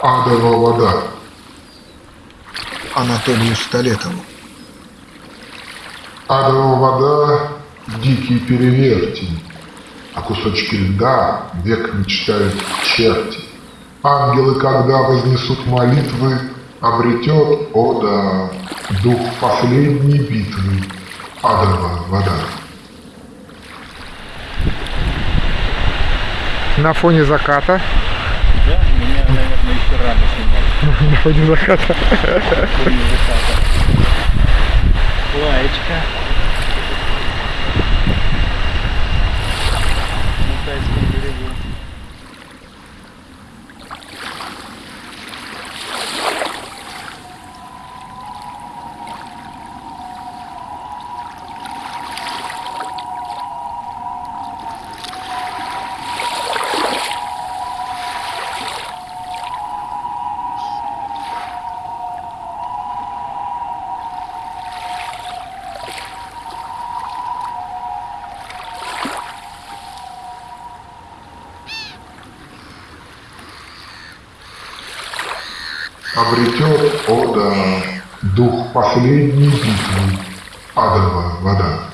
Адова вода. Анатолию Столетову. Адова вода – дикий перевертень, а кусочки льда век мечтают черти. Ангелы, когда вознесут молитвы, обретет, о да, дух последней битвы, адова вода. На фоне заката. Да, меня, наверное, еще рано фоне заката. Фоне заката. Лаечка. Обретет, о да, дух последней битвы, адова вода.